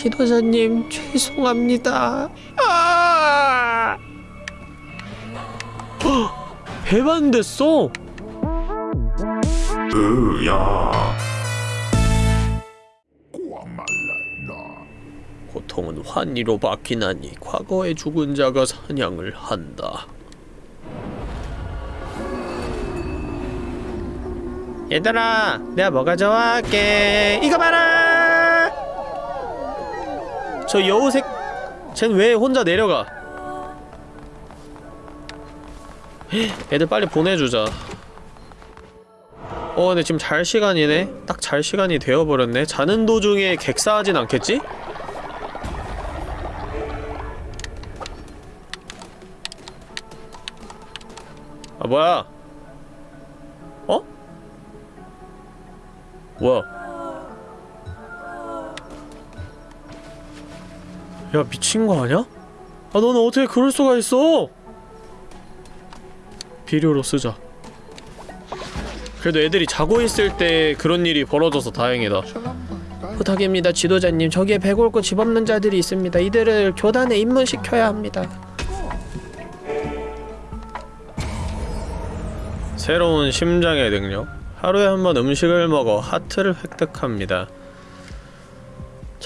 지도자님 죄송합니다. 아! 헉, 배반됐어. 으야 고통은 환희로 바뀌나니 과거의 죽은 자가 사냥을 한다. 얘들아, 내가 뭐가 좋아할게. 이거 봐라. 저 여우색, 쟨 왜 혼자 내려가? 헉, 애들 빨리 보내주자. 어, 근데 지금 잘 시간이네. 딱 잘 시간이 되어버렸네. 자는 도중에 객사하진 않겠지? 아 뭐야? 어? 뭐야? 야 미친 거 아니야? 아 너는 어떻게 그럴 수가 있어? 비료로 쓰자. 그래도 애들이 자고 있을 때 그런 일이 벌어져서 다행이다. 부탁입니다, 지도자님. 저기에 배골고 집 없는 자들이 있습니다. 이들을 교단에 입문시켜야 합니다. 새로운 심장의 능력 하루에 한 번 음식을 먹어 하트를 획득합니다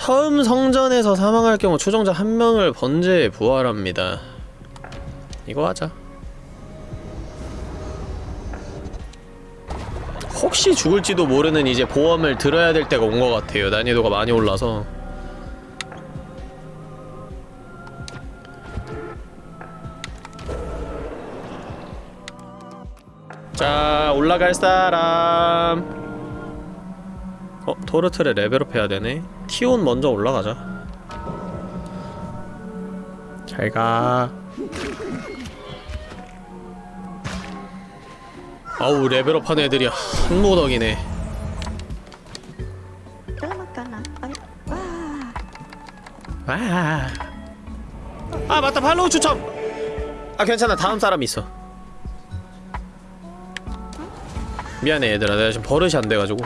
처음 성전에서 사망할 경우 추종자 한 명을 번제에 부활합니다. 이거 하자. 혹시 죽을지도 모르는 이제 보험을 들어야 될 때가 온 것 같아요. 난이도가 많이 올라서. 자 올라갈 사람 어? 토르트를 level up 해야 되네. 티온 먼저 올라가자. 잘가. 아우 level up 한 애들이 한 무더기네. 와. 아 맞다. follow 추첨. 아 괜찮아. 다음 사람 있어. 미안해 얘들아. 내가 지금 버릇이 안 돼가지고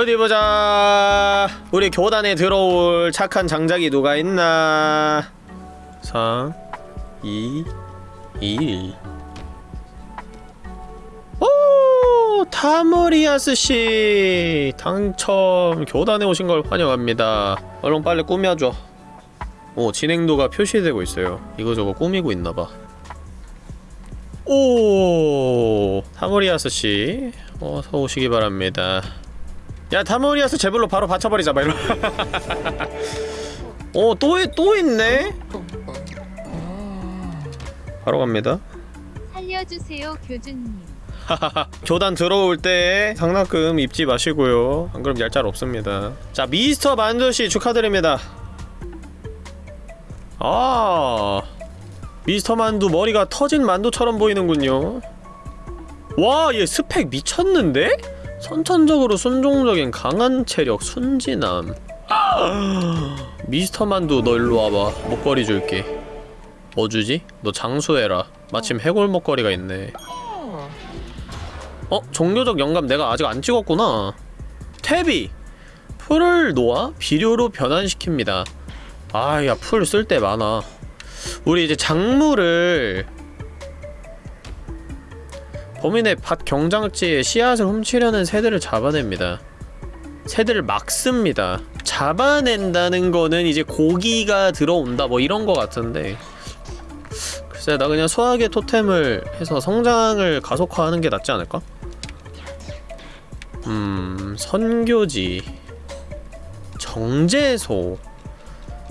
어디 보자. 우리 교단에 들어올 착한 장작이 누가 있나? 3 2 1 오! 타모리아스씨. 당첨. 교단에 오신 걸 환영합니다. 얼른 빨리 꾸며줘. 오 진행도가 표시되고 있어요. 이거저거 꾸미고 있나봐. 오 타모리아스씨 어서 오시기 바랍니다 야 타모리아스 제불로 바로 받쳐버리자 막 이러 어, 또, 또 있네? 바로 갑니다. 살려주세요 교주님 교단 들어올 때 상납금 입지 마시고요. 안 그럼 얄짤 없습니다. 자, 미스터 만두씨 축하드립니다. 아, 미스터 만두 머리가 터진 만두처럼 보이는군요. 와, 얘 스펙 미쳤는데? 선천적으로 순종적인 강한 체력, 순진함. 미스터 만두 너 일로 와봐. 목걸이 줄게. 뭐 주지? 너 장수해라. 마침 해골 목걸이가 있네. 어? 종교적 영감 내가 아직 안 찍었구나. 태비! 풀을 놓아 비료로 변환시킵니다. 아, 야, 풀 쓸 때 많아. 우리 이제 작물을 범인의 밭 경장지에 씨앗을 훔치려는 새들을 잡아냅니다. 새들을 막습니다. 잡아낸다는 거는 이제 고기가 들어온다 뭐 이런 거 같은데 글쎄 나 그냥 수학의 토템을 해서 성장을 가속화하는 게 낫지 않을까? 음... 선교지 정제소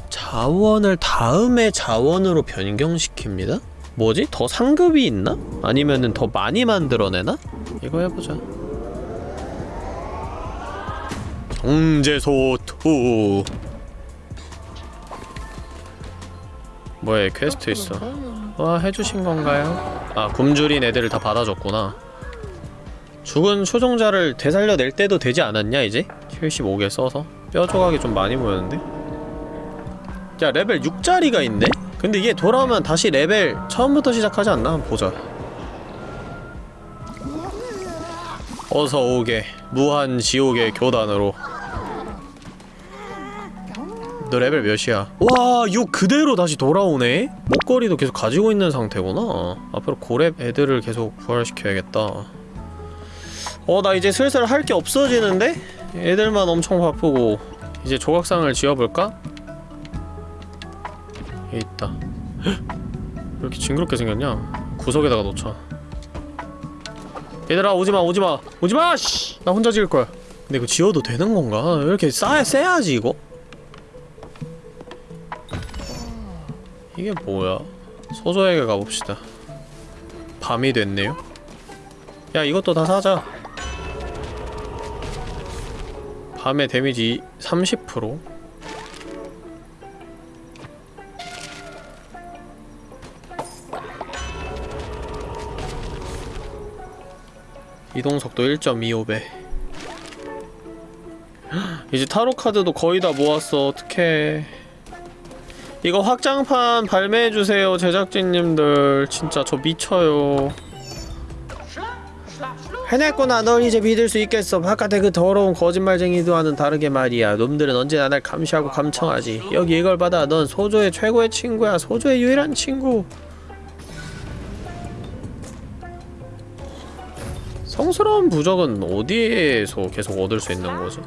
자원을 다음의 자원으로 변경시킵니다? 뭐지? 더 상급이 있나? 아니면은 더 많이 만들어내나? 이거 해보자 정제소 2 뭐야 퀘스트 있어 와 해주신 건가요? 아 굶주린 애들을 다 받아줬구나 죽은 추종자를 되살려낼 때도 되지 않았냐 이제? 75개 써서 뼈 조각이 좀 많이 보였는데? 야 레벨 6짜리가 있네? 근데 이게 돌아오면 다시 레벨 처음부터 시작하지 않나? 한번 보자 어서 오게 무한 지옥의 교단으로 너 레벨 몇이야? 와, 6 그대로 다시 돌아오네? 목걸이도 계속 가지고 있는 상태구나. 앞으로 고렙 애들을 계속 부활시켜야겠다. 어, 나 이제 슬슬 할 게 없어지는데? 애들만 엄청 바쁘고. 이제 조각상을 지어볼까? 여기 있다. 헉! 왜 이렇게 징그럽게 생겼냐? 구석에다가 놓자. 얘들아, 오지마, 오지마! 오지마! 씨! 나 혼자 지을 거야. 근데 이거 지어도 되는 건가? 왜 이렇게 싸야, 세야지, 이거? 이게 뭐야? 소조에게 가봅시다. 밤이 됐네요. 야 이것도 다 사자. 밤의 데미지 30%. 이동속도 1.25배. 이제 타로 카드도 거의 다 모았어. 어떡해. 이거 확장판 발매해주세요 제작진님들. 진짜 저 미쳐요. 해냈구나. 널 이제 믿을 수 있겠어. 바깥에 그 더러운 거짓말쟁이들와는 다르게 말이야. 놈들은 언제나 날 감시하고 감청하지. 여기 이걸 받아. 넌 소조의 최고의 친구야. 소조의 유일한 친구 성스러운 부적은 어디에서 계속 얻을 수 있는 거지?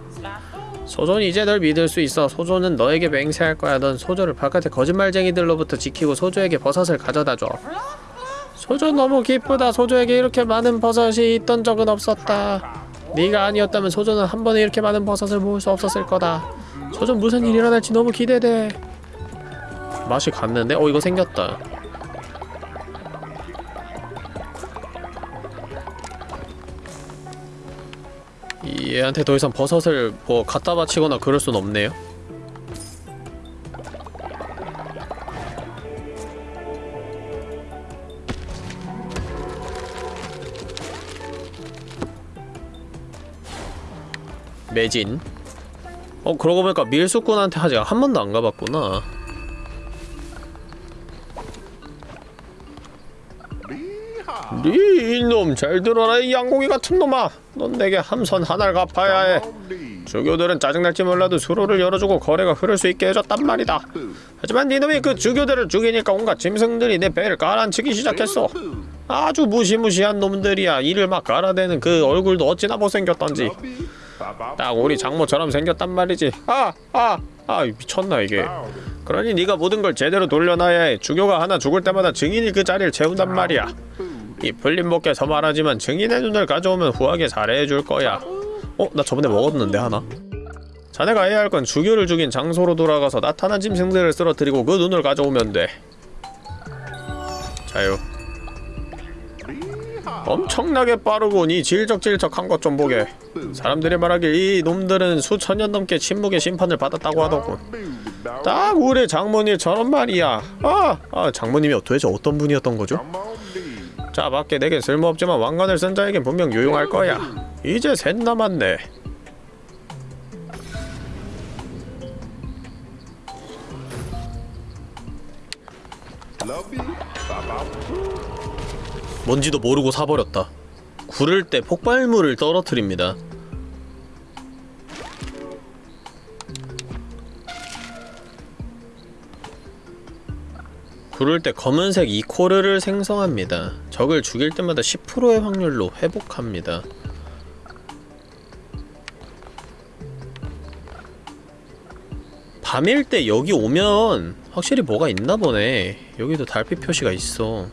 소조는 이제 널 믿을 수 있어. 소조는 너에게 맹세할 거야. 넌 소조를 바깥의 거짓말쟁이들로부터 지키고 소조에게 버섯을 가져다 줘. 소조 너무 기쁘다. 소조에게 이렇게 많은 버섯이 있던 적은 없었다. 네가 아니었다면 소조는 한 번에 이렇게 많은 버섯을 모을 수 없었을 거다. 소조 무슨 일이 일어날지 너무 기대돼. 맛이 갔는데? 어 이거 생겼다. 얘한테 더 이상 버섯을 뭐 갖다 바치거나 그럴 순 없네요. 매진. 어 그러고 보니까 밀수꾼한테 아직 한 번도 안 가봤구나. 네 이놈 잘 들어라 이 양고기 같은 놈아. 넌 내게 함선 하나를 갚아야 해. 주교들은 짜증날지 몰라도 수로를 열어주고 거래가 흐를 수 있게 해줬단 말이다. 하지만 이놈이 그 주교들을 죽이니까 온갖 짐승들이 내 배를 깔아앉히기 시작했어. 아주 무시무시한 놈들이야. 이를 막 깔아대는 그 얼굴도 어찌나 못생겼던지. 딱 우리 장모처럼 생겼단 말이지. 아! 아! 아 미쳤나 이게. 그러니 네가 모든 걸 제대로 돌려놔야 해. 주교가 하나 죽을 때마다 증인이 그 자리를 채운단 말이야 이 풀림목에서 말하지만 증인의 눈을 가져오면 후하게 살해해줄 거야 어? 나 저번에 먹었는데 하나 자네가 해야 할 건 주교를 죽인 장소로 돌아가서 나타난 짐승들을 쓰러뜨리고 그 눈을 가져오면 돼 자요 엄청나게 빠르군 이 질적질적한 것 좀 보게 사람들이 말하길 이 놈들은 수천 년 넘게 침묵의 심판을 받았다고 하더군 딱 우리 장모님처럼 말이야 아! 아 장모님이 도대체 어떤 분이었던 거죠? 자 밖에 내게 쓸모없지만 왕관을 쓴 자에겐 분명 유용할 거야. 이제 셋 남았네. 뭔지도 모르고 사버렸다. 구를 때 폭발물을 떨어뜨립니다 구를 때 검은색 이코르를 생성합니다. 적을 죽일 때마다 10%의 확률로 회복합니다. 밤일 때 여기 오면 확실히 뭐가 있나 보네. 여기도 달빛 표시가 있어.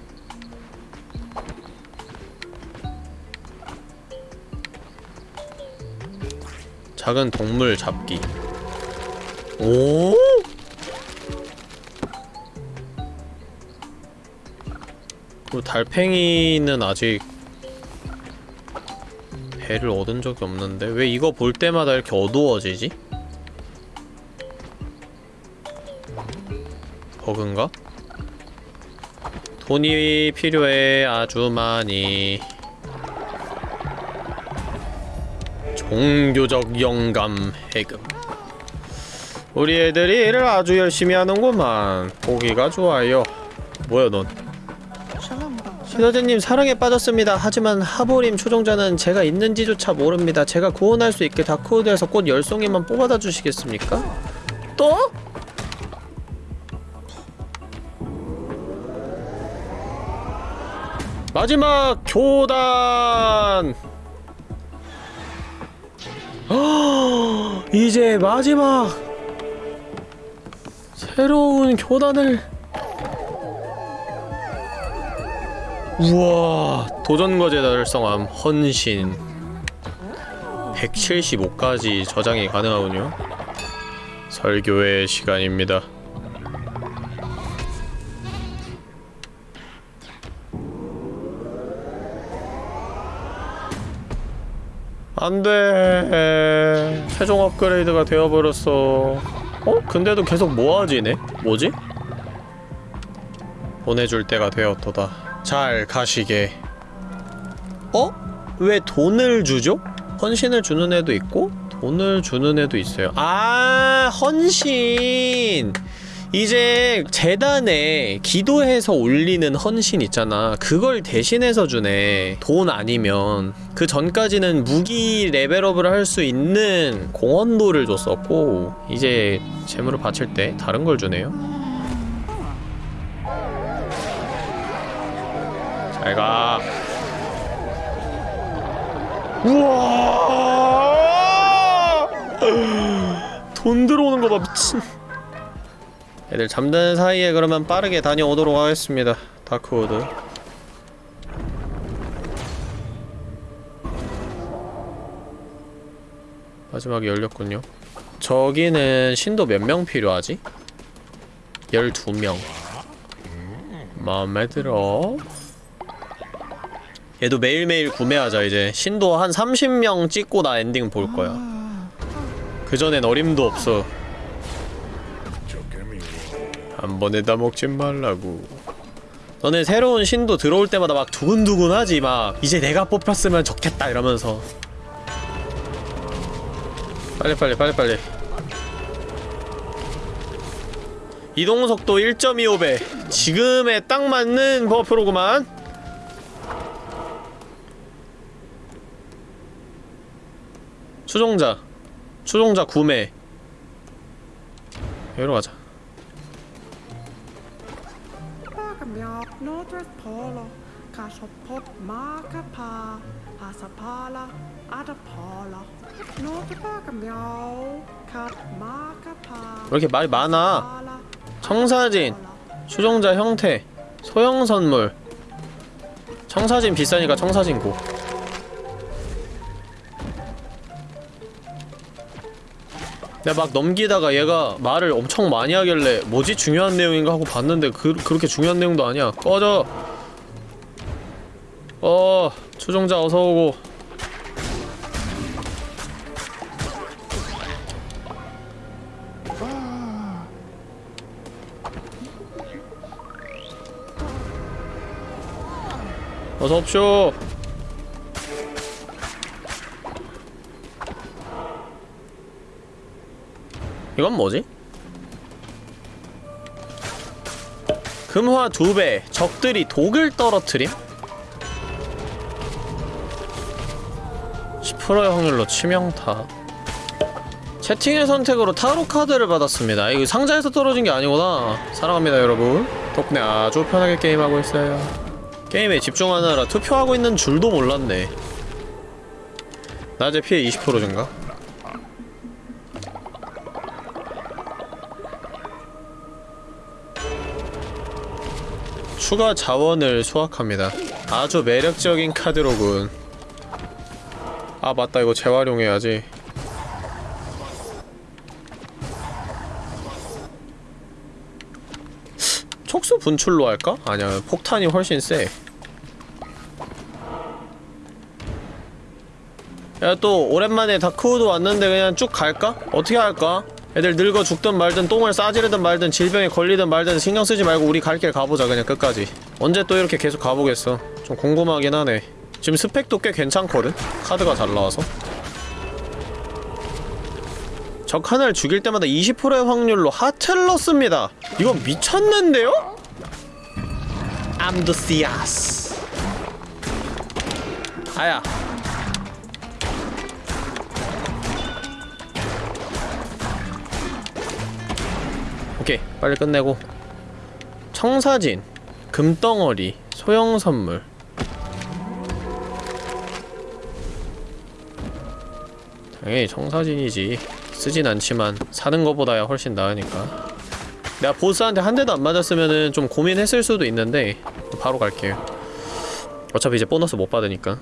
작은 동물 잡기. 오? 그리고 달팽이는 아직 배를 얻은 적이 없는데 왜 이거 볼 때마다 이렇게 어두워지지? 버그인가? 돈이 필요해 아주 많이. 종교적 영감 해금. 우리 애들이 일을 아주 열심히 하는구만. 보기가 좋아요. 뭐야 넌 신화제님 사랑에 빠졌습니다. 하지만 하보림 초종자는 제가 있는지조차 모릅니다. 제가 구원할 수 있게 다크우드에서 꽃 열송이만 뽑아다 주시겠습니까? 또? 마지막 교단! 헉, 이제 마지막 새로운 교단을 우와 도전 과제 달성함 헌신 175까지 저장이 가능하군요 설교의 시간입니다 안돼 최종 업그레이드가 되어버렸어 어? 근데도 계속 모아지네? 뭐지? 보내줄 때가 되었도다 잘 가시게. 어? 왜 돈을 주죠? 헌신을 주는 애도 있고 돈을 주는 애도 있어요. 아 헌신! 이제 재단에 기도해서 올리는 헌신 있잖아. 그걸 대신해서 주네. 돈 아니면. 그 전까지는 무기 레벨업을 할 수 있는 공헌도를 줬었고 이제 재물을 바칠 때 다른 걸 주네요 잘가. 우와! 돈 들어오는 거봐 미친. 애들 잠드는 사이에 그러면 빠르게 다녀오도록 하겠습니다 다크우드. 마지막에 열렸군요. 저기는 신도 몇 명 필요하지? 12명. 마음에 들어 얘도 매일매일 구매하자 이제 신도 한 30명 찍고 나 엔딩 볼 거야. 그 전엔 어림도 없어. 한 번에 다 먹지 말라고. 너네 새로운 신도 들어올 때마다 막 두근두근하지 막. 이제 내가 뽑혔으면 좋겠다 이러면서. 빨리 빨리 빨리 빨리. 이동속도 1.25배. 지금에 딱 맞는 버프로구만 추종자 추종자 구매 여기로 가자 왜 이렇게 말이 많아 청사진 추종자 형태 소형 선물 청사진 비싸니까 청사진 고 내가 막 넘기다가 얘가 말을 엄청 많이 하길래 뭐지? 중요한 내용인가 하고 봤는데 그, 그렇게 중요한 내용도 아니야. 꺼져. 어 추종자 어서오고. 어서 옵쇼 이건 뭐지? 금화 2배 적들이 독을 떨어뜨림? 10%의 확률로 치명타. 채팅의 선택으로 타로 카드를 받았습니다. 이거 상자에서 떨어진 게 아니구나. 사랑합니다 여러분. 덕분에 아주 편하게 게임하고 있어요. 게임에 집중하느라 투표하고 있는 줄도 몰랐네. 낮에 피해 20% 증가 추가 자원을 수확합니다 아주 매력적인 카드로군 아 맞다 이거 재활용해야지 촉수 분출로 할까? 아니야 폭탄이 훨씬 세 야 또 오랜만에 다크우드 왔는데 그냥 쭉 갈까? 어떻게 할까? 애들 늙어 죽든 말든 똥을 싸지르든 말든 질병에 걸리든 말든 신경 쓰지 말고 우리 갈 길 가보자 그냥 끝까지. 언제 또 이렇게 계속 가보겠어? 좀 궁금하긴 하네. 지금 스펙도 꽤 괜찮거든? 카드가 잘 나와서. 적 하나를 죽일 때마다 20%의 확률로 하트를 넣습니다. 이건 미쳤는데요? 암드시아스 아야 오케이 빨리 끝내고. 청사진 금덩어리 소형 선물. 당연히 청사진이지. 쓰진 않지만 사는 거보다야 훨씬 나으니까. 내가 보스한테 한 대도 안 맞았으면은 좀 고민했을 수도 있는데 바로 갈게요. 어차피 이제 보너스 못 받으니까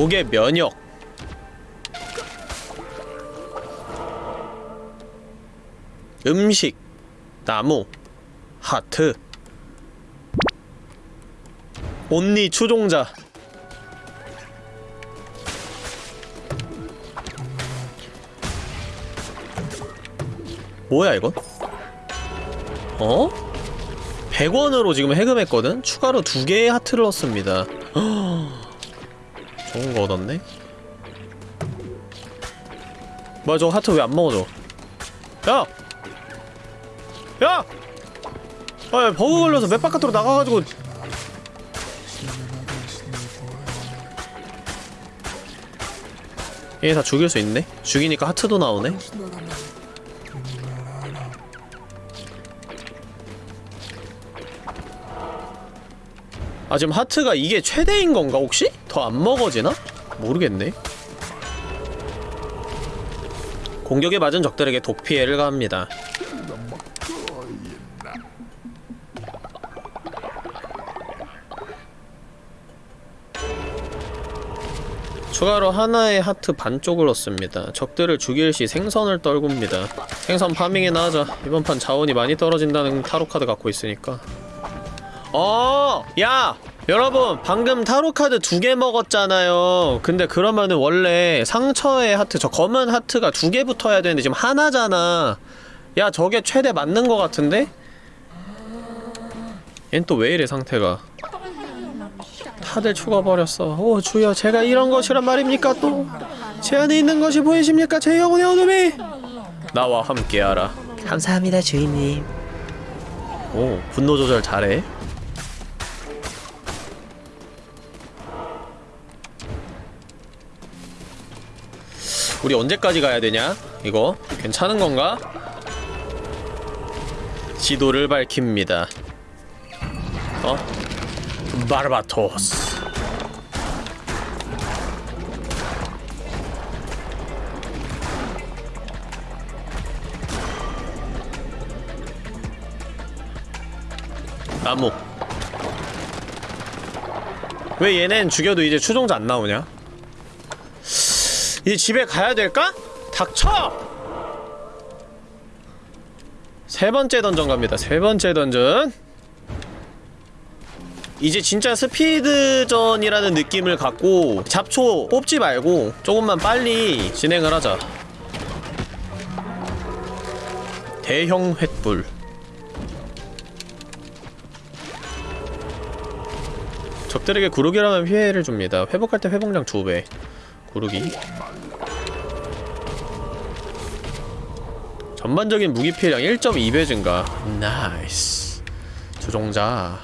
독의 면역 음식 나무 하트 온리 추종자 뭐야 이건? 어? 100원으로 지금 해금했거든? 추가로 두 개의 하트를 얻습니다 좋은 거 얻었네? 뭐야 저 하트 왜 안 먹어져? 야! 야! 아 버그 걸려서 맵 바깥으로 나가가지고 얘 다 죽일 수 있네? 죽이니까 하트도 나오네? 아 지금 하트가 이게 최대인 건가 혹시? 더 안 먹어지나? 모르겠네 공격에 맞은 적들에게 독 피해를 가합니다 추가로 하나의 하트 반쪽을 얻습니다. 적들을 죽일 시 생선을 떨굽니다. 생선 파밍이나 하자. 이번 판 자원이 많이 떨어진다는 타로 카드 갖고 있으니까. 어, 야, 여러분 방금 타로 카드 두 개 먹었잖아요. 근데 그러면은 원래 상처의 하트, 저 검은 하트가 두 개 붙어야 되는데 지금 하나잖아. 야, 저게 최대 맞는 거 같은데? 얜 또 왜 이래 상태가? 다들 죽어버렸어. 오 주여, 제가 이런 것이란 말입니까 또? 제 안에 있는 것이 보이십니까? 제 영혼의 어둠이! 나와 함께하라. 감사합니다 주인님 오, 분노 조절 잘해. 우리 언제까지 가야 되냐? 이거 괜찮은 건가? 지도를 밝힙니다. 어? 바르바토스. 나무. 왜 얘넨 죽여도 이제 추종자 안 나오냐? 이제 집에 가야 될까? 닥쳐! 세 번째 던전 갑니다. 세 번째 던전. 이제 진짜 스피드전이라는 느낌을 갖고 잡초 뽑지 말고 조금만 빨리 진행을 하자. 대형 횃불. 적들에게 구르기 하면 피해를 줍니다. 회복할 때 회복량 2배. 구르기. 전반적인 무기 피해량 1.2배 증가. 나이스. 추종자.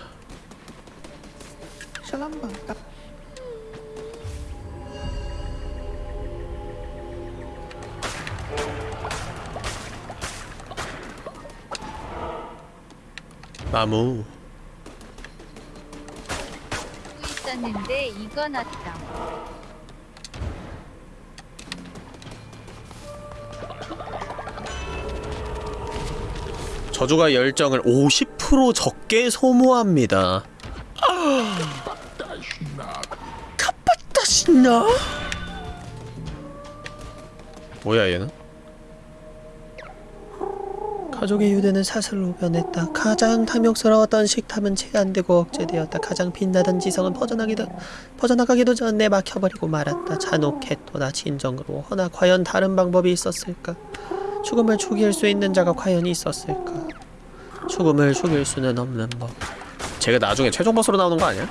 나무. 있었는데 이건 어떤? 저주가 열정을 50% 적게 소모합니다. 카파타시나? 뭐야 얘는? 가족의 유대는 사슬로 변했다 가장 탐욕스러웠던 식탐은 제한되고 억제되었다 가장 빛나던 지성은 퍼져나기도 퍼져나가기도 전에 막혀버리고 말았다 잔혹했도다 진정으로 허나 과연 다른 방법이 있었을까 죽음을 죽일 수 있는 자가 과연 있었을까 죽음을 죽일 수는 없는 법 제가 나중에 최종 보스로 나오는 거 아니야?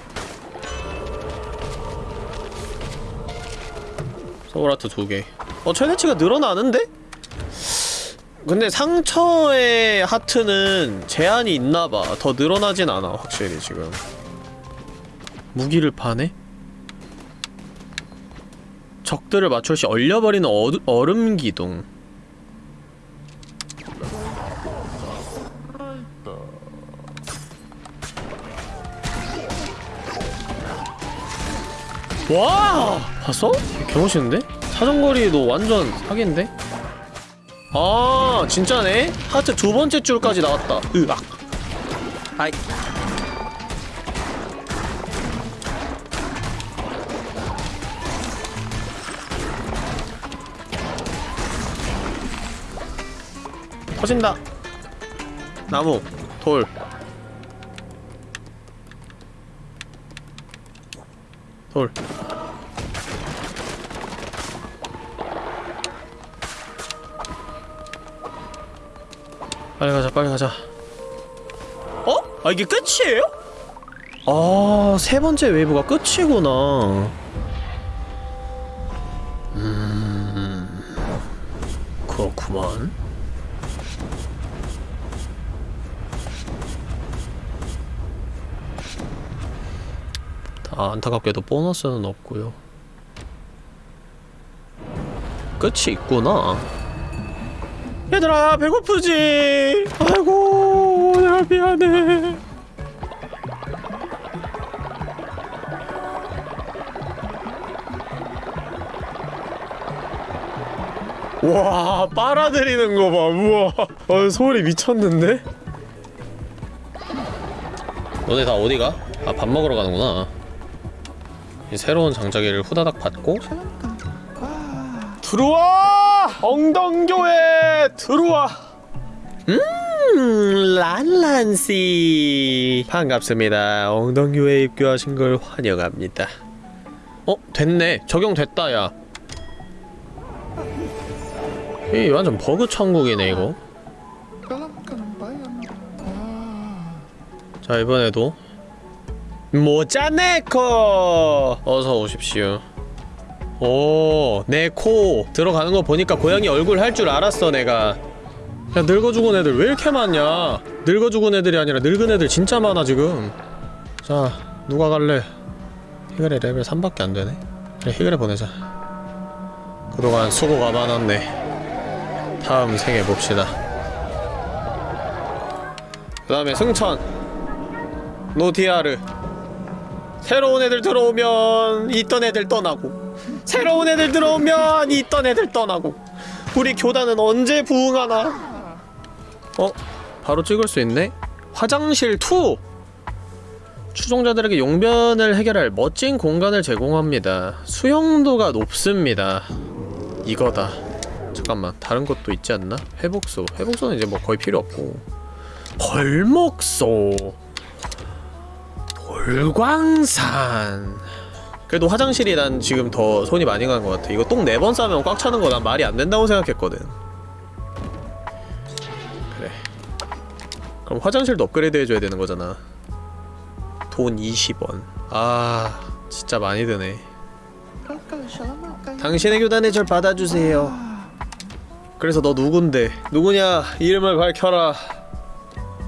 소울아트 두 개. 어 최대치가 늘어나는데? 근데 상처의 하트는 제한이 있나봐 더 늘어나진 않아 확실히 지금 무기를 파네? 적들을 맞출 시 얼려버리는 얼음 기둥 와 봤어? 개멋있는데? 사정거리도 완전 사기인데? 아 진짜네? 하트 두 번째 줄까지 나왔다 으악 아이 터진다 나무 돌 돌. 빨리 가자, 빨리 가자. 어? 아, 이게 끝이에요? 아, 세 번째 웨이브가 끝이구나. 음, 그렇구만. 아, 안타깝게도 보너스는 없고요. 끝이 있구나. 얘들아, 배고프지? 아이고, 내가 미안해. 와, 빨아들이는 거 봐. 우와. 어, 소리 미쳤는데? 너네 다 어디 가? 아, 밥 먹으러 가는구나. 이 새로운 장자기를 후다닥 받고 들어와! 엉덩교회 들어와! 음, 란란씨 반갑습니다. 엉덩교회 입교하신 걸 환영합니다. 어? 됐네. 적용됐다, 야. 이 완전 버그 천국이네, 이거. 자, 이번에도 모자네코 어서 오십시오 오 네코 들어가는 거 보니까 고양이 얼굴 할 줄 알았어 내가. 야 늙어 죽은 애들 왜 이렇게 많냐? 늙어 죽은 애들이 아니라 늙은 애들 진짜 많아 지금. 자 누가 갈래? 히그레 레벨 3밖에 안 되네. 그래 히그레 보내자. 그동안 수고가 많았네. 다음 생에 봅시다. 그 다음에 승천. 노티아르. 새로운 애들 들어오면 있던 애들 떠나고 새로운 애들 들어오면 있던 애들 떠나고. 우리 교단은 언제 부흥하나? 어? 바로 찍을 수 있네? 화장실 2! 추종자들에게 용변을 해결할 멋진 공간을 제공합니다. 수용도가 높습니다. 이거다. 잠깐만 다른 것도 있지 않나? 회복소. 회복소는 이제 뭐 거의 필요 없고. 벌목소. 돌광산 그래도 화장실이 난 지금 더 손이 많이 간 것 같아. 이거 똥 네 번 싸면 꽉 차는 거 난 말이 안 된다고 생각했거든. 그래. 그럼 화장실도 업그레이드 해줘야 되는 거잖아. 돈 20원. 아 진짜 많이 드네. 당신의 교단에 절 받아주세요. 그래서 너 누군데? 누구냐? 이름을 밝혀라.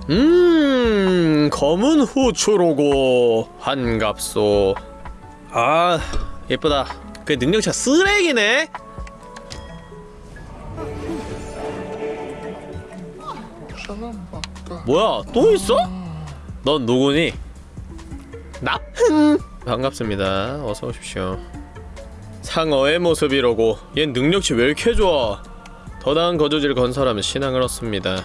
음 검은 후추로고 한갑소 아 예쁘다 그 능력치가 쓰레기네 뭐야 또 있어? 넌 누구니? 나? 반갑습니다 어서 오십시오 상어의 모습이로고 얜 능력치 왜 이렇게 좋아 더 나은 거주지를 건설하면 신앙을 얻습니다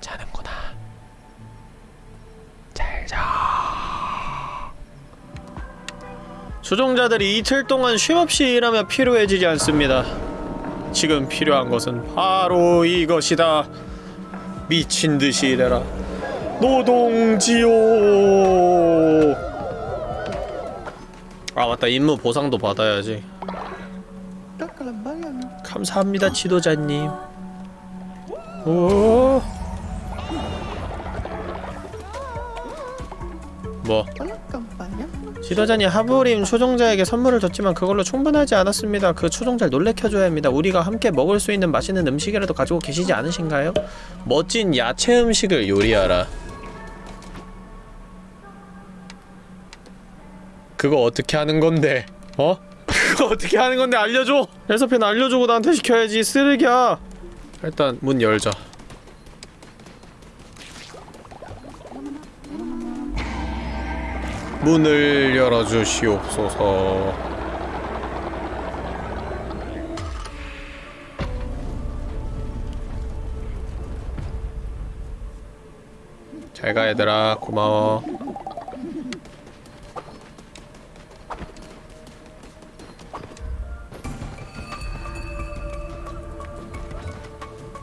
자는구나 잘자. 수종자들이 이틀 동안 쉼없이 일하며 피로해지지 않습니다. 지금 필요한 것은 바로 이것이다. 미친듯이 일해라. 노동지요. 아 맞다. 임무 보상도 받아야지. 감사합니다 지도자님. 오 뭐? 지도자님 하부림 초종자에게 선물을 줬지만 그걸로 충분하지 않았습니다. 그 초종자를 놀래켜줘야 합니다. 우리가 함께 먹을 수 있는 맛있는 음식이라도 가지고 계시지 않으신가요? 멋진 야채 음식을 요리하라. 그거 어떻게 하는 건데? 어? 그거 어떻게 하는 건데 알려줘! 레서피는 알려주고 나한테 시켜야지 쓰레기야! 일단 문 열자. 문을 열어주시옵소서. 잘가 얘들아 고마워.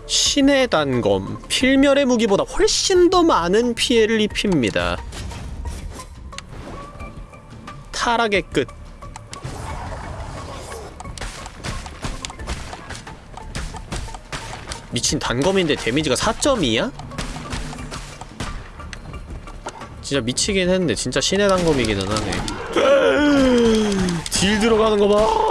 신의 단검 필멸의 무기보다 훨씬 더 많은 피해를 입힙니다. 타락의 끝. 미친 단검인데 데미지가 4.2야? 진짜 미치긴 했는데 진짜 신의 단검이기는 하네. 딜 들어가는 거 봐.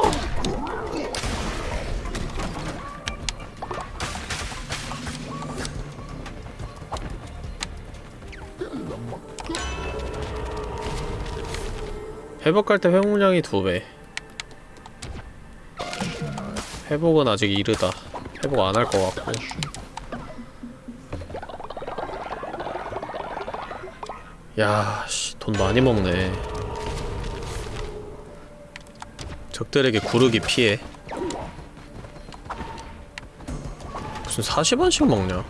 회복할 때 회복량이 두 배. 회복은 아직 이르다. 회복 안 할 것 같고. 야, 씨, 돈 많이 먹네. 적들에게 구르기 피해. 무슨 40원씩 먹냐?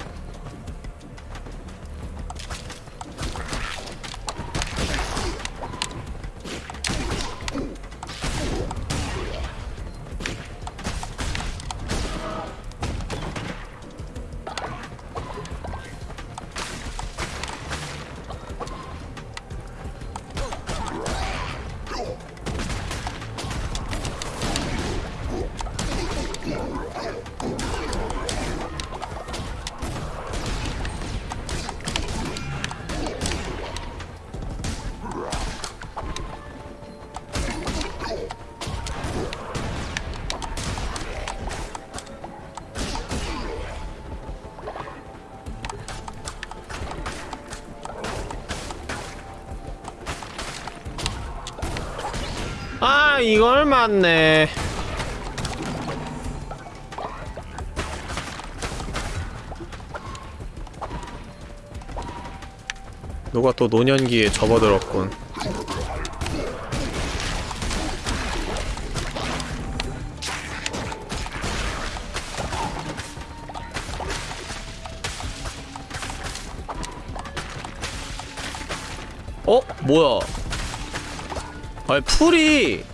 맞네. 누가 또 노년기에 접어들었군. 어? 뭐야? 아니 풀이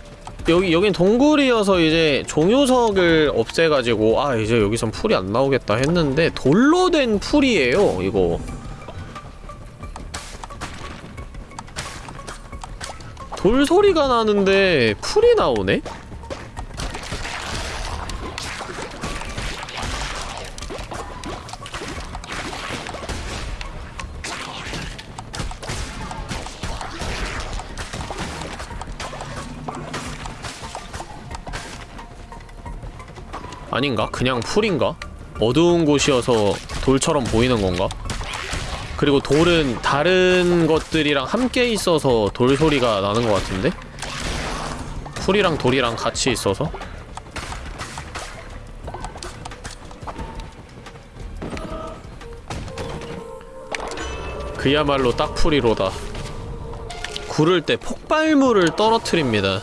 여기 여긴 동굴이어서 이제 종요석을 없애가지고 아 이제 여기선 풀이 안 나오겠다 했는데 돌로 된 풀이에요 이거 돌 소리가 나는데 풀이 나오네? 아닌가? 그냥 풀인가? 어두운 곳이어서 돌처럼 보이는 건가? 그리고 돌은 다른 것들이랑 함께 있어서 돌 소리가 나는 것 같은데? 풀이랑 돌이랑 같이 있어서? 그야말로 딱 풀이로다. 구를 때 폭발물을 떨어뜨립니다.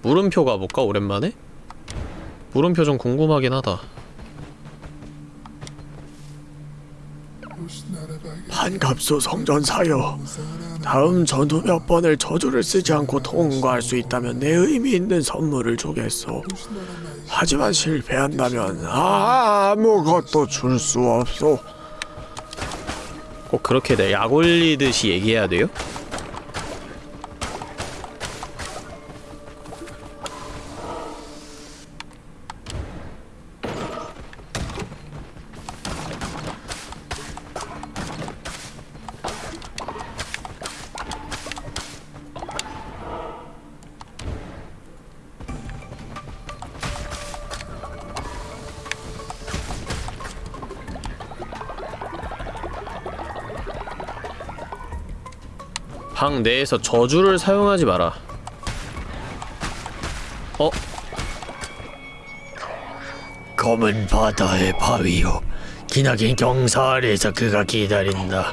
물음표 가볼까 오랜만에? 물음표 좀 궁금하긴 하다. 반갑소 성전사여. 다음 전투 몇 번을 저주를 쓰지 않고 통과할 수 있다면 내 의미 있는 선물을 주겠소. 하지만 실패한다면 아무것도 줄 수 없소. 꼭 그렇게 내 약 올리듯이 얘기해야 돼요? 방 내에서 저주를 사용하지 마라. 어? 검은 바다의 바위요. 기나긴 경사 아래에서 그가 기다린다.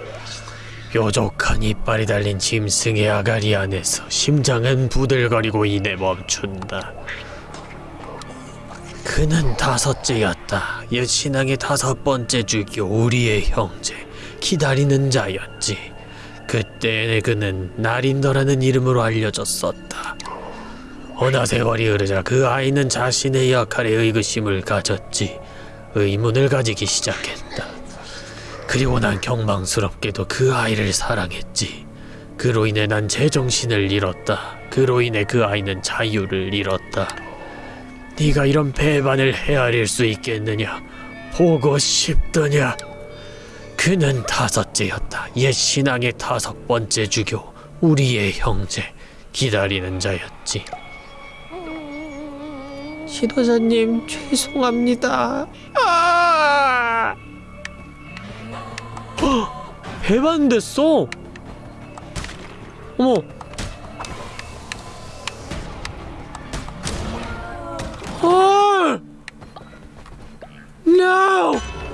뾰족한 이빨이 달린 짐승의 아가리 안에서 심장은 부들거리고 이내 멈춘다. 그는 다섯째였다. 옛 신앙의 다섯 번째 주교 우리의 형제 기다리는 자였지 그때 그는 나린더라는 이름으로 알려졌었다 어느 세월이 흐르자 그 아이는 자신의 역할에 의구심을 가졌지 의문을 가지기 시작했다. 그리고 난 경망스럽게도 그 아이를 사랑했지. 그로 인해 난 제정신을 잃었다. 그로 인해 그 아이는 자유를 잃었다. 네가 이런 배반을 헤아릴 수 있겠느냐? 보고 싶더냐? 그는 다섯째였다. 옛 신앙의 다섯 번째 주교, 우리의 형제, 기다리는 자였지. 지도자님 죄송합니다. 아! 배반됐어. 어머. 헐. No.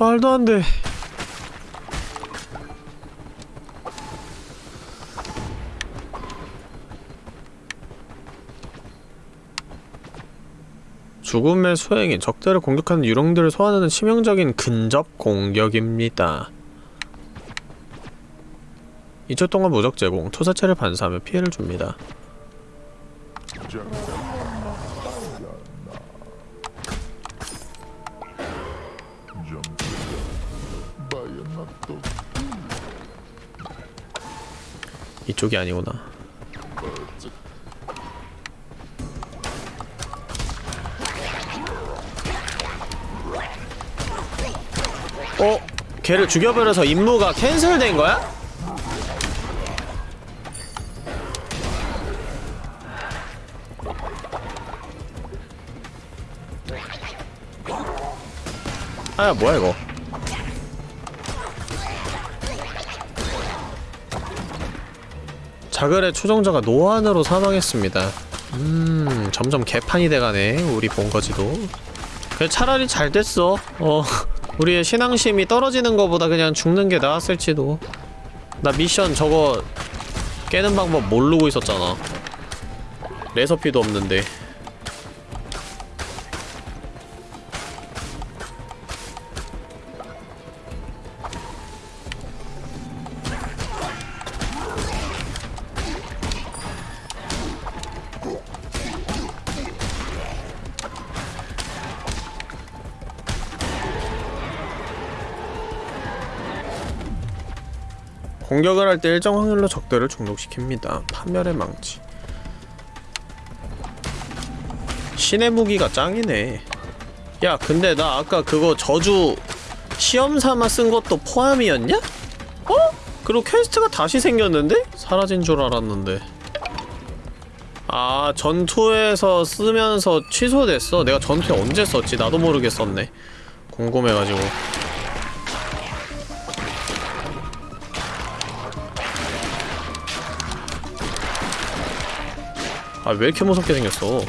말도 안 돼. 죽음의 수행인 적들을 공격하는 유령들을 소환하는 치명적인 근접 공격입니다. 2초 동안 무적 제공, 투사체를 반사하며 피해를 줍니다. 이쪽이 아니구나. 어? 걔를 죽여버려서 임무가 캔슬된 거야? 아야 뭐야 이거 자글의 초정자가 노안으로 사망했습니다. 음 점점 개판이 돼가네 우리 본거지도. 그래 차라리 잘 됐어. 어 우리의 신앙심이 떨어지는 거보다 그냥 죽는 게 나았을지도. 나 미션 저거 깨는 방법 모르고 있었잖아. 레서피도 없는데 공격을 할 때 일정 확률로 적들을 중독시킵니다. 파멸의 망치. 신의 무기가 짱이네. 야, 근데 나 아까 그거 저주 시험 삼아 쓴 것도 포함이었냐? 어? 그리고 quest가 다시 생겼는데? 사라진 줄 알았는데. 아, 전투에서 쓰면서 취소됐어. 내가 전투에 언제 썼지? 나도 모르게 썼네. 궁금해가지고. 아 왜 이렇게 무섭게 생겼어?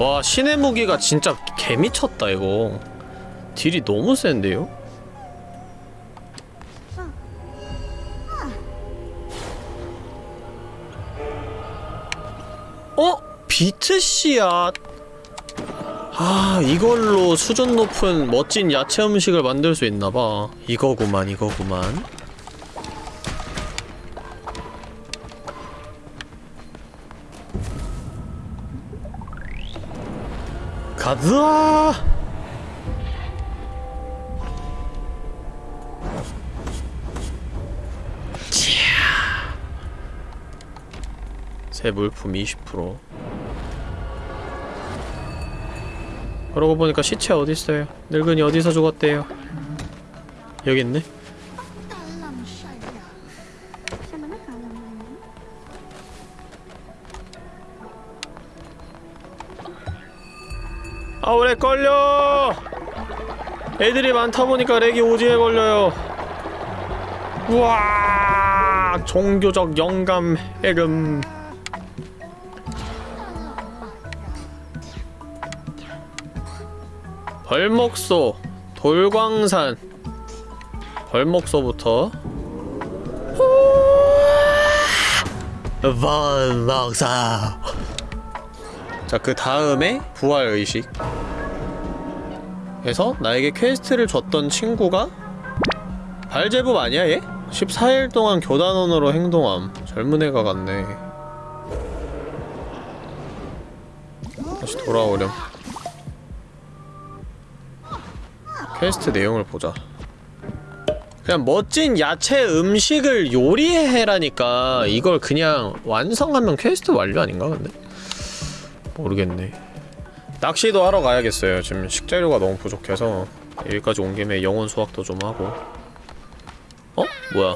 와 신의 무기가 진짜 개미쳤다 이거 딜이 너무 센데요? 어? 비트 씨앗 아 이걸로 수준 높은 멋진 야채 음식을 만들 수 있나봐 이거구만 이거구만 가즈 새 물품 20% 그러고 보니까 시체 어딨어요? 늙은이 어디서 죽었대요? 여기 있네. 아 오래 걸려! 애들이 많다 보니까 렉이 오지게 걸려요. 우와! 종교적 영감 해금 벌목소 돌광산. 벌목소부터. 벌목소. 자 그 다음에 부활의식. 해서 나에게 quest를 줬던 친구가 발제부 아니야 얘? 14일 동안 교단원으로 행동함. 젊은 애가 갔네. 다시 돌아오렴 퀘스트 내용을 보자. 그냥 멋진 야채 음식을 요리해라니까 이걸 그냥 완성하면 퀘스트 완료 아닌가 근데? 모르겠네. 낚시도 하러 가야겠어요. 지금 식재료가 너무 부족해서. 여기까지 온 김에 영혼 수확도 좀 하고. 어? 뭐야?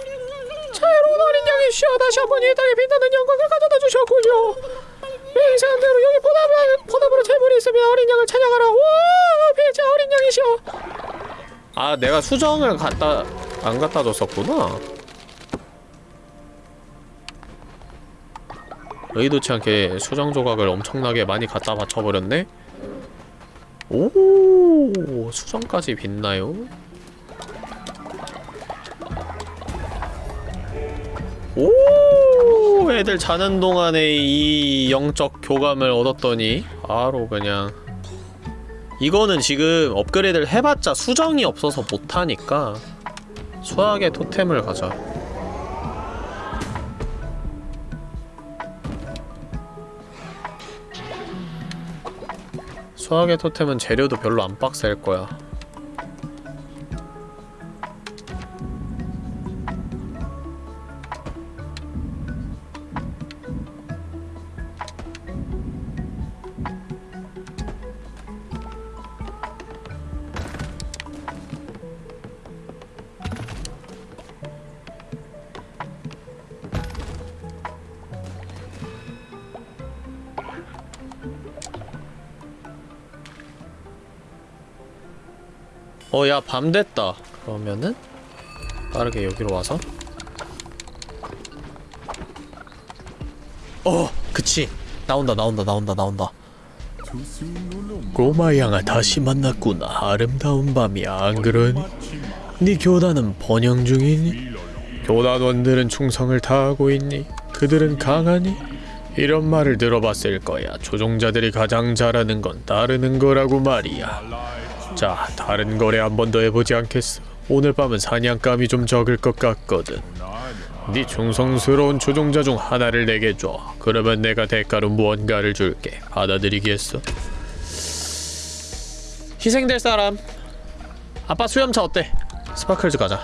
자유로운 어린 양이시여 다시 한번 이 땅에 빛나는 영광을 가져다 주셨군요 맹세한 대로 여기 보답, 보답으로 재물이 있으면 어린 양을 찬양하라 와 비자 어린 양이시여 아 내가 수정을 갖다 안 갖다 줬었구나 의도치 않게 수정 조각을 엄청나게 많이 갖다 바쳐버렸네? 오 수정까지 빛나요? 오 애들 자는 동안에 이 영적 교감을 얻었더니 바로 그냥 이거는 지금 업그레이드를 해봤자 수정이 없어서 못하니까 수학의 토템을 가자. 수학의 토템은 재료도 별로 안 빡셀 거야 야, 밤 됐다. 그러면은 빠르게 여기로 와서 어, 그치. 나온다, 나온다, 나온다, 나온다. 꼬마 양아 다시 만났구나. 아름다운 밤이야, 안 그러니? 네 교단은 번영 중이니? 교단원들은 충성을 다하고 있니? 그들은 강하니? 이런 말을 들어봤을 거야. 조종자들이 가장 잘하는 건 따르는 거라고 말이야. 자, 다른 거래 한 번 더 해보지 않겠어? 오늘 밤은 사냥감이 좀 적을 것 같거든. 네 충성스러운 추종자 중 하나를 내게 줘. 그러면 내가 대가로 무언가를 줄게. 받아들이겠어? 희생될 사람. 아빠 수염차 어때? 스파클즈 가자.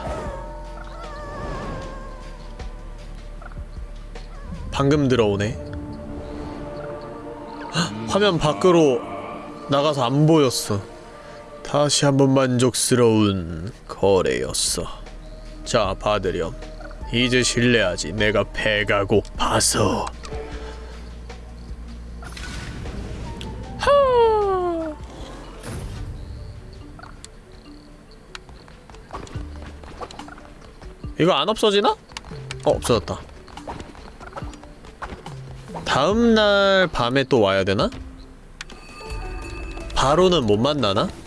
방금 들어오네. 헉, 화면 밖으로 나가서 안 보였어. 다시 한번 만족스러운 거래였어. 자, 받으렴. 이제 실례하지. 내가 배가 고파서. 하. 이거 안 없어지나? 어, 없어졌다. 다음 날 밤에 또 와야 되나? 바로는 못 만나나?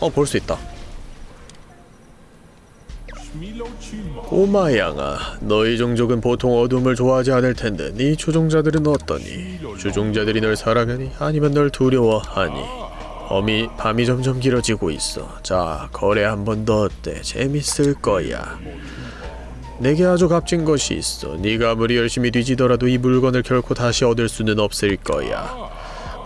어, 볼 수 있다. 꼬마 양아, 너희 종족은 보통 어둠을 좋아하지 않을 텐데 네 조종자들은 어떠니? 조종자들이 널 사랑하니? 아니면 널 두려워하니? 밤이, 밤이 점점 길어지고 있어. 자, 거래 한 번 더 어때? 재밌을 거야. 내게 아주 값진 것이 있어. 네가 아무리 열심히 뒤지더라도 이 물건을 결코 다시 얻을 수는 없을 거야.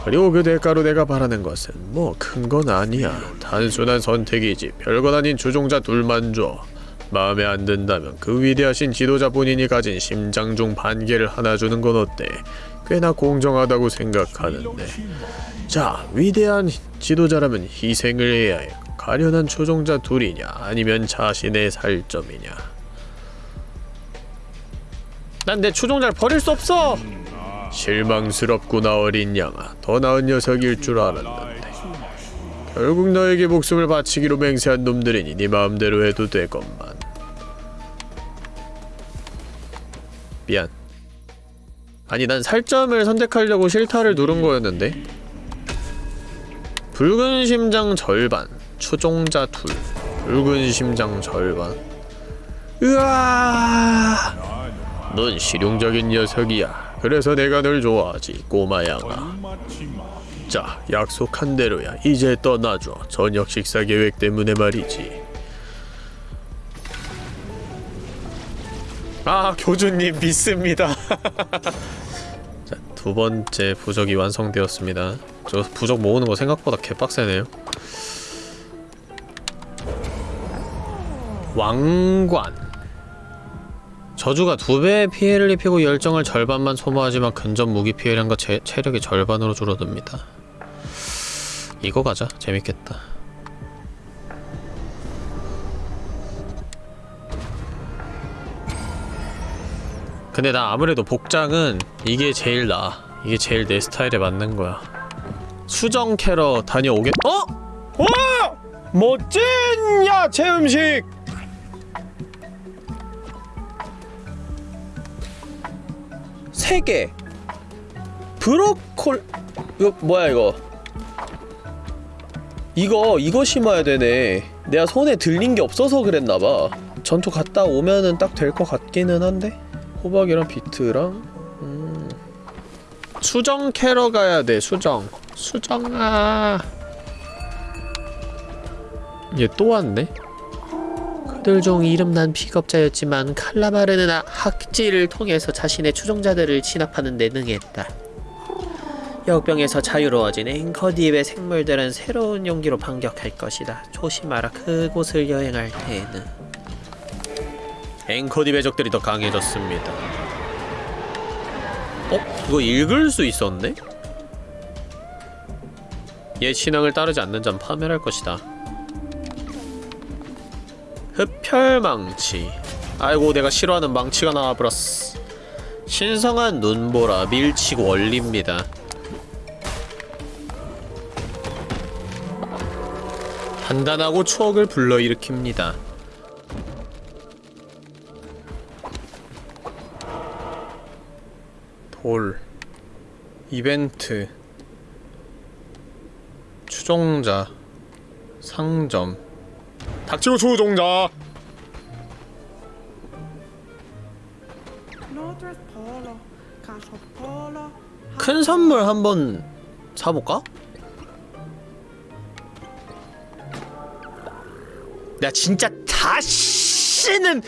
그리고 그 대가로 내가 바라는 것은 뭐 큰 건 아니야. 단순한 선택이지. 별건 아닌 주종자 둘만 줘. 마음에 안 든다면 그 위대하신 지도자 본인이 가진 심장 중 반 개를 하나 주는 건 어때? 꽤나 공정하다고 생각하는데. 자, 위대한 지도자라면 희생을 해야 해. 가련한 초종자 둘이냐, 아니면 자신의 살점이냐. 난내 추종자를 버릴 수 없어! 실망스럽구나 어린 양아. 더 나은 녀석일 줄 알았는데. 결국 너에게 목숨을 바치기로 맹세한 놈들이니 네 마음대로 해도 되건만. 미안. 아니 난 살점을 선택하려고 실타를 누른 거였는데 붉은 심장 절반 추종자 둘 붉은 심장 절반 으아 넌 실용적인 녀석이야. 그래서 내가 널 좋아하지, 꼬마 양아. 자, 약속한 대로야. 이제 떠나줘. 저녁 식사 계획 때문에 말이지. 아 교주님 믿습니다 자 두 번째 부적이 완성되었습니다 저 부적 모으는 거 생각보다 개빡세네요 왕관 저주가 두 배의 피해를 입히고 열정을 절반만 소모하지만 근접 무기 피해량과 체, 체력이 절반으로 줄어듭니다 이거 가자 재밌겠다 근데 나 아무래도 복장은 이게 제일 나아 이게 제일 내 스타일에 맞는 거야 수정 캐러 다녀오겠.. 어? 와! 멋진 야채 음식! 세 개. 브로콜 이거 뭐야 이거? 이거 이거 심어야 되네. 내가 손에 들린 게 없어서 그랬나봐. 전투 갔다 오면은 딱 될 것 같기는 한데. 호박이랑 비트랑 음. 수정 캐러 가야 돼 수정 수정아 얘 또 왔네 중 이름난 비겁자였지만 칼라마르는 아- 학지를 통해서 자신의 추종자들을 진압하는 데 능했다. 역병에서 자유로워진 앵커디입의 생물들은 새로운 용기로 반격할 것이다. 조심하라 그곳을 여행할 때에는. 앵커디 배적들이 더 강해졌습니다 어? 이거 읽을 수 있었네? 얘 신앙을 따르지 않는 자는 파멸할 것이다 흡혈망치. 아이고 내가 싫어하는 망치가 나와버렸어. 신성한 눈보라 밀치고 원리입니다. 단단하고 추억을 불러일으킵니다. 돌 이벤트 추종자 상점 닥치고 추종자 큰 선물 한번 사볼까? 나 진짜 다시는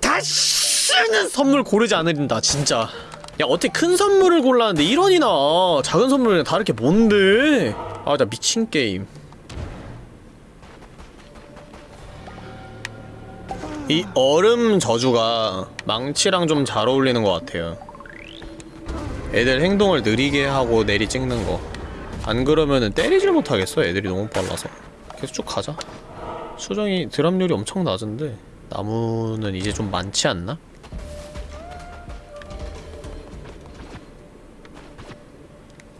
다시는 선물 고르지 않으린다 진짜. 야 어떻게 큰 선물을 골랐는데 1원이 나와 작은 선물이랑 다를 게 뭔데? 아 나 미친 게임 이 얼음 저주가 망치랑 좀 잘 어울리는 것 같아요 애들 행동을 느리게 하고 내리 찍는 거. 안 그러면은 때리질 못하겠어. 애들이 너무 빨라서. 계속 쭉 가자. 수정이 드랍률이 엄청 낮은데 나무는 이제 좀 많지 않나?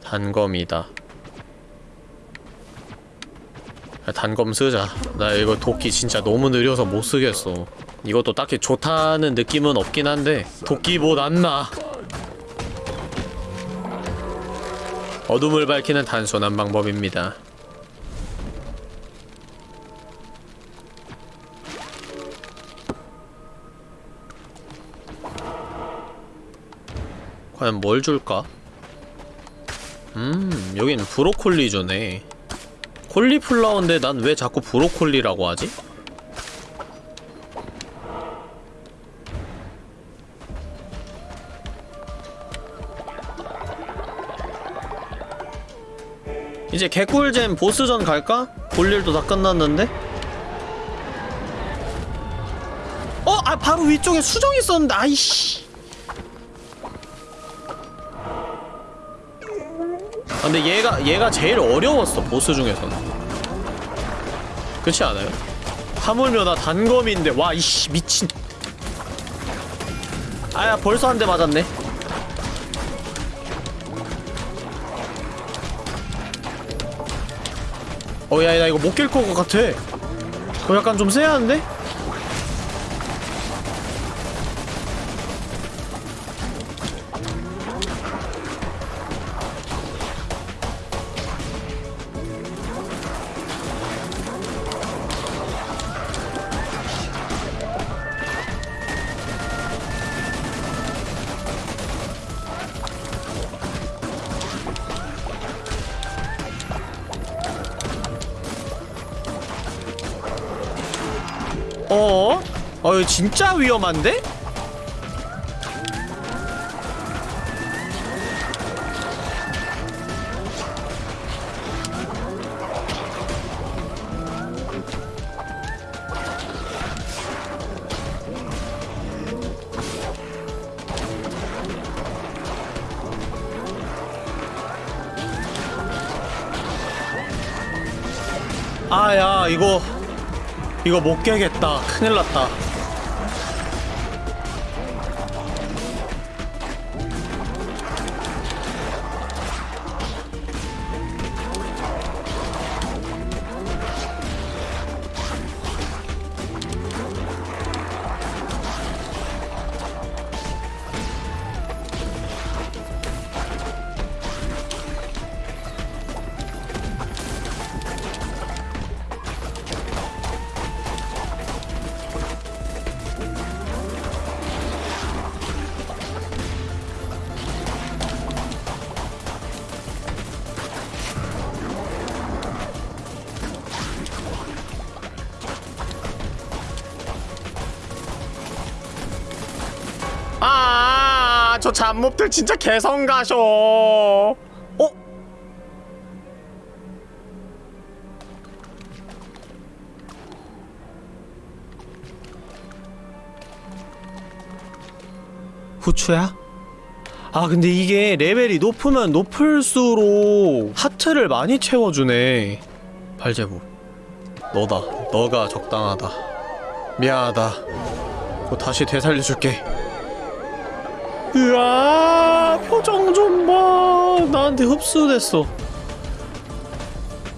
단검이다. 야, 단검 쓰자. 나 이거 도끼 진짜 너무 느려서 못 쓰겠어. 이것도 딱히 좋다는 느낌은 없긴 한데 도끼보다 안 나. 어둠을 밝히는 단순한 방법입니다. 과연 뭘 줄까? 음, 여긴 브로콜리 주네. 콜리플라워인데 난 왜 자꾸 브로콜리라고 하지? 이제 개꿀잼 보스전 갈까? 볼 일도 다 끝났는데? 바로 위쪽에 수정 있었는데 아이씨 근데 얘가 얘가 제일 어려웠어 보스 중에서는 그렇지 않아요? 하물며 나 단검인데 와 이씨 미친 아야 벌써 한 대 맞았네 어야 나 이거 못 깰 것 같아 어 약간 좀 쎄한데? 이거 진짜 위험한데? 아야 이거 이거 못 깨겠다. 큰일 났다. 저 잡몹들 진짜 개성 가셔. 어? 후추야? 아 근데 이게 레벨이 높으면 높을수록 하트를 많이 채워주네 발제부 너다 너가 적당하다 미안하다 뭐 다시 되살려줄게 으아 표정 좀 봐. 나한테 흡수됐어.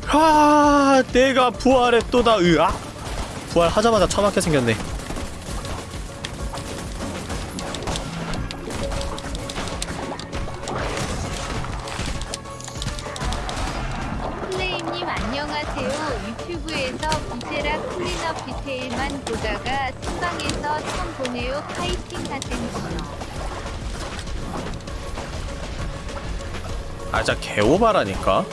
아 내가 부활했도다 으아. 부활하자마자 처맞게 생겼네 개오바라니까?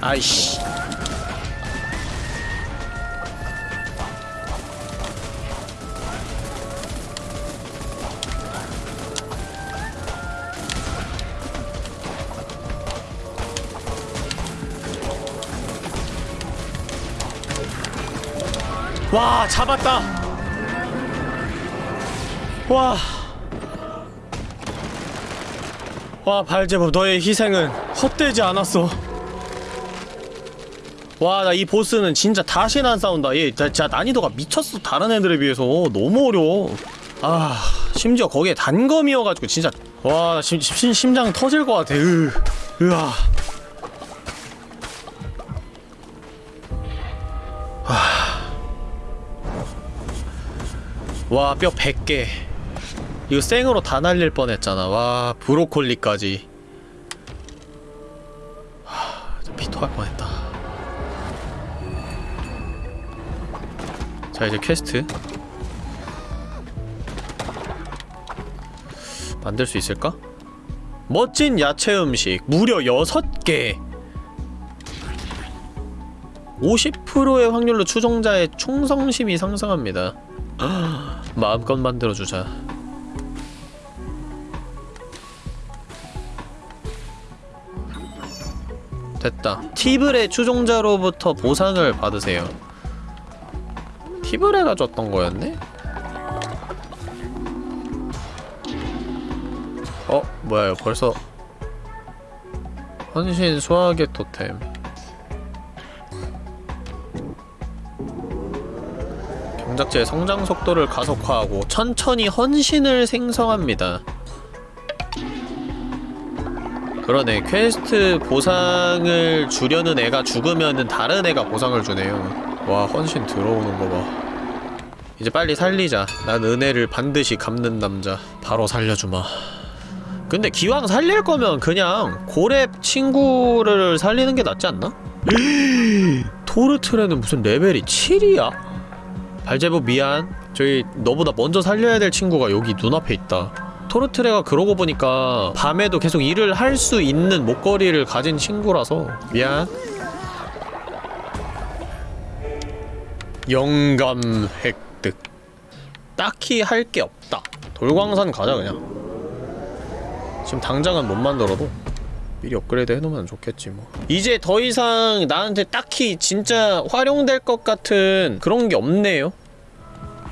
아이씨 잡았다. 와. 와 발제법 너의 희생은 헛되지 않았어. 와 나 이 보스는 진짜 다시는 안 싸운다. 얘 진짜 난이도가 미쳤어 다른 애들에 비해서. 너무 어려워. 아 심지어 거기에 단검이어가지고 진짜 심, 심, 심장 터질 것 같아. 으 으아 와 뼈 100개. 이거 생으로 다 날릴 뻔했잖아. 와 브로콜리까지. 하, 저 피토할 뻔했다. 자 이제 퀘스트. 만들 수 있을까? 멋진 야채 음식. 무려 6개. 50%의 확률로 추종자의 충성심이 상승합니다 마음껏 만들어주자 됐다 티블의 추종자로부터 보상을 받으세요 티블레가 줬던 거였네? 어? 뭐야 벌써 헌신 수확의 토템 경작지의 성장 속도를 가속화하고 천천히 헌신을 생성합니다. 그러네 퀘스트 보상을 주려는 애가 죽으면은 다른 애가 보상을 주네요. 와 헌신 들어오는 거봐. 이제 빨리 살리자. 난 은혜를 반드시 갚는 남자. 바로 살려주마. 근데 기왕 살릴 거면 그냥 고렙 친구를 살리는 게 낫지 않나? 토르트레는 무슨 레벨이 7이야? 발제부 미안. 저희 너보다 먼저 살려야 될 친구가 여기 눈앞에 있다. 토르트레가 그러고 보니까 밤에도 계속 일을 할 수 있는 목걸이를 가진 친구라서. 미안. 영감 획득. 딱히 할 게 없다. 돌광산 가자 그냥. 지금 당장은 못 만들어도 미리 업그레이드 해놓으면 좋겠지 뭐. 이제 더 이상 나한테 딱히 진짜 활용될 것 같은 그런 게 없네요.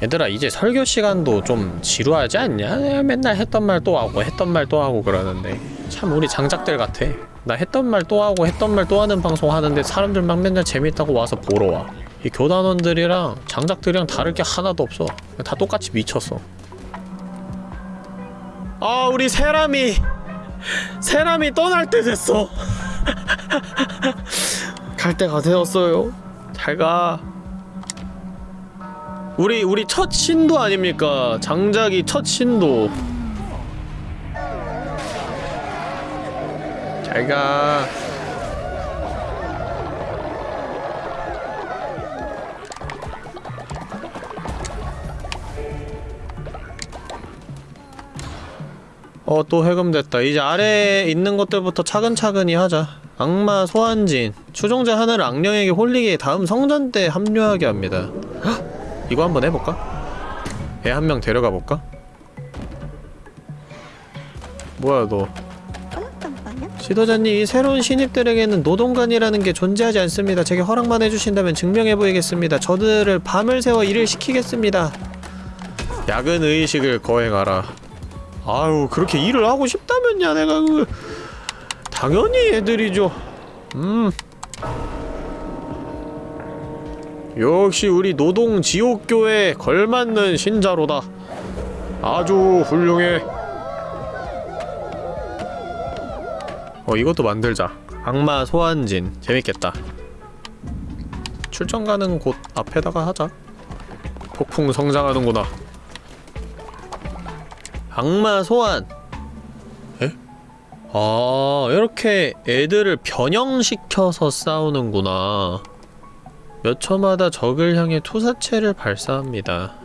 얘들아 이제 설교 시간도 좀 지루하지 않냐? 맨날 했던 말 또 하고 했던 말 또 하고 그러는데. 참 우리 장작들 같아. 나 했던 말 또 하고 했던 말 또 하는 방송 하는데 사람들 막 맨날 재밌다고 와서 보러 와이 교단원들이랑 장작들이랑 다를 게 하나도 없어. 다 똑같이 미쳤어. 아 우리 세람이 세람이 떠날 때 됐어. 갈 때가 되었어요. 잘가. 우리 우리 첫 신도 아닙니까? 장작이 첫 신도. 잘가 어, 또 해금됐다. 이제 아래에 있는 것들부터 차근차근히 하자. 악마 소환진. 추종자 하나를 악령에게 홀리게 다음 성전 때 합류하게 합니다. 헉! 이거 한번 해볼까? 애 한 명 데려가 볼까? 뭐야 너 지도자님 이 새로운 신입들에게는 노동관이라는 게 존재하지 않습니다 제게 허락만 해주신다면 증명해보이겠습니다 저들을 밤을 새워 일을 시키겠습니다 야근 의식을 거행하라 아유 그렇게 일을 하고 싶다면야 내가 그 당연히 애들이죠. 음. 역시 우리 노동 지옥교에 걸맞는 신자로다. 아주 훌륭해. 어 이것도 만들자. 악마 소환진. 재밌겠다. 출전 가는 곳 앞에다가 하자. 폭풍 성장하는구나 악마 소환. 에? 아 이렇게 애들을 변형시켜서 싸우는구나. 몇 초마다 적을 향해 투사체를 발사합니다.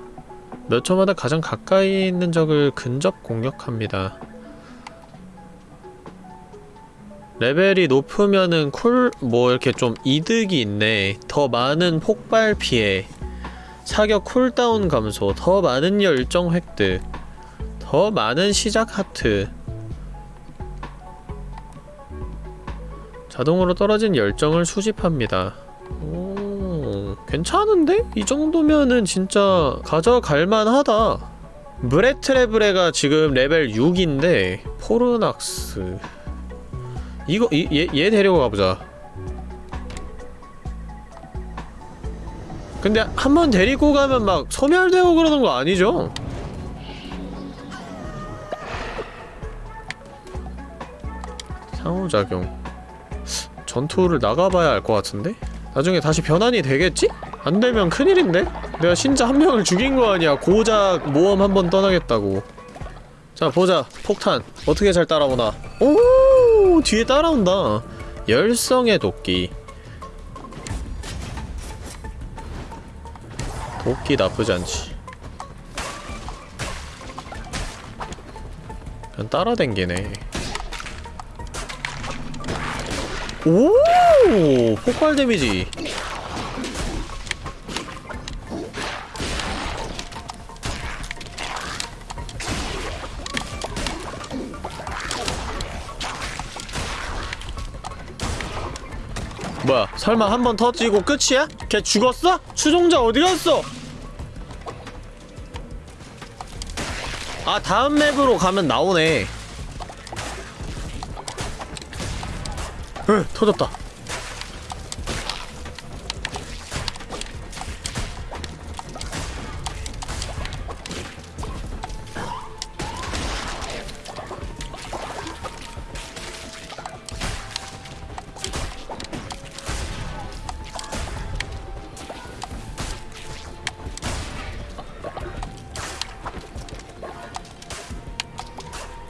몇 초마다 가장 가까이 있는 적을 근접 공격합니다. 레벨이 높으면은 cool, 뭐 이렇게 좀 이득이 있네. 더 많은 폭발 피해, 사격 cooldown 감소, 더 많은 열정 획득, 더 많은 시작 하트, 자동으로 떨어진 열정을 수집합니다. 오, 괜찮은데? 이 정도면은 진짜 가져갈 만하다. 브레트레브레가 지금 레벨 6인데 포르낙스 이거 이, 얘, 얘 데리고 가보자 근데 한 번 데리고 가면 막 소멸되고 그러는 거 아니죠? 상호작용. 전투를 나가봐야 알 것 같은데? 나중에 다시 변환이 되겠지? 안 되면 큰일인데? 내가 신자 한 명을 죽인 거 아니야. 고작 모험 한 번 떠나겠다고. 자 보자. 폭탄. 어떻게 잘 따라오나? 오 뒤에 따라온다. 열성의 도끼. 도끼 나쁘지 않지. 그냥 따라댕기네 오! 폭발 데미지. 뭐야 설마 한 번 터지고 끝이야? 걔 죽었어? 추종자 어디갔어? 아 다음 맵으로 가면 나오네 으 터졌다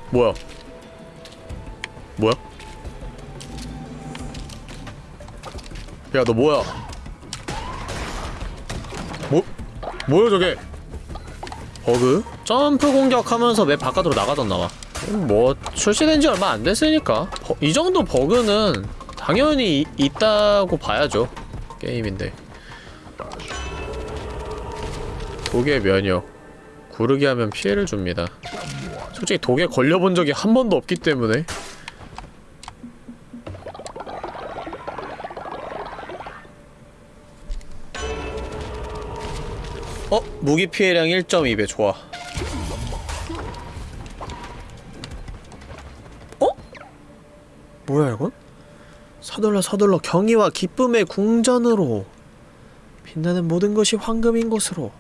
뭐야 뭐야? 야 너 뭐야? 뭐? 뭐야 저게? 버그? 점프 공격하면서 맵 바깥으로 나가던나봐. 뭐 출시된 지 얼마 안 됐으니까. 버- 이 정도 버그는 당연히 이- 있다고 봐야죠 게임인데. 독의 면역. 구르기 하면 피해를 줍니다. 솔직히 독에 걸려본 적이 한 번도 없기 때문에 무기 피해량 1.2배 좋아 어? 뭐야 이건? 서둘러 서둘러 경의와 기쁨의 궁전으로 빛나는 모든 것이 황금인 곳으로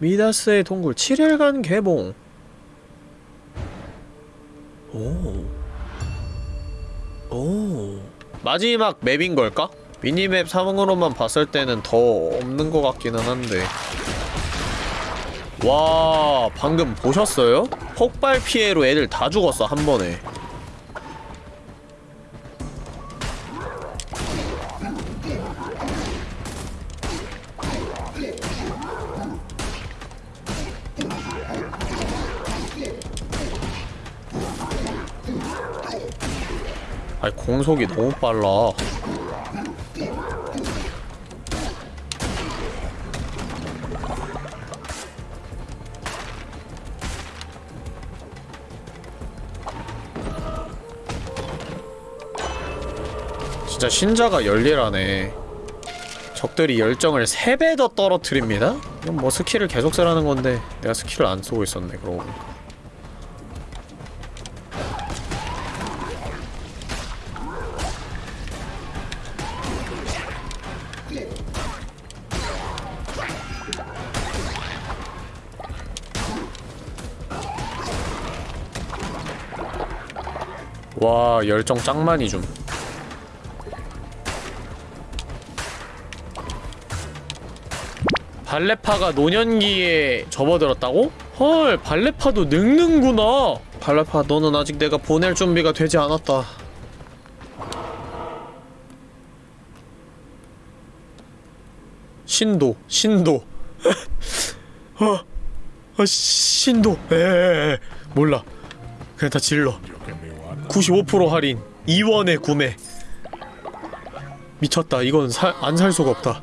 미다스의 동굴 7일간 개봉 오. 오. 마지막 맵인 걸까? 미니맵 상으로만 봤을 때는 더 없는 것 같기는 한데. 와, 방금 보셨어요? 폭발 피해로 애들 다 죽었어, 한 번에. 아니, 공속이 너무 빨라. 진짜 신자가 열일하네. 적들이 열정을 3배 더 떨어뜨립니다? 이건 뭐 스킬을 계속 쓰라는 건데 내가 스킬을 안 쓰고 있었네 그러고. 와 열정 짱 많이 줌 발레파가 노년기에 접어들었다고? 헐 발레파도 늙는구나. 발레파 너는 아직 내가 보낼 준비가 되지 않았다. 신도 신도. 어, 어 신도. 에에에 몰라. 그냥 다 질러. 95% 할인. 2원에 구매. 미쳤다. 이건 안 살 수가 없다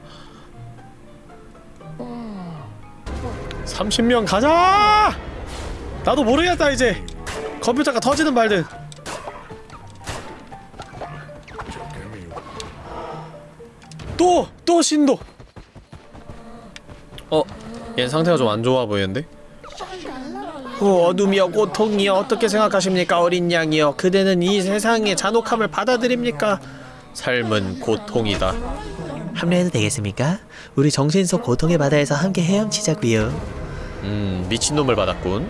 30명 가자! 나도 모르겠다 이제 컴퓨터가 터지든 말든 또! 또 신도! 어? 얜 상태가 좀 안 좋아 보이는데? 어, 어둠이여 고통이여 어떻게 생각하십니까 어린 양이여 그대는 이 세상의 잔혹함을 받아들입니까 삶은 고통이다 합류해도 되겠습니까? 우리 정신 속 고통의 바다에서 함께 헤엄치자고요. 음 미친놈을 받았군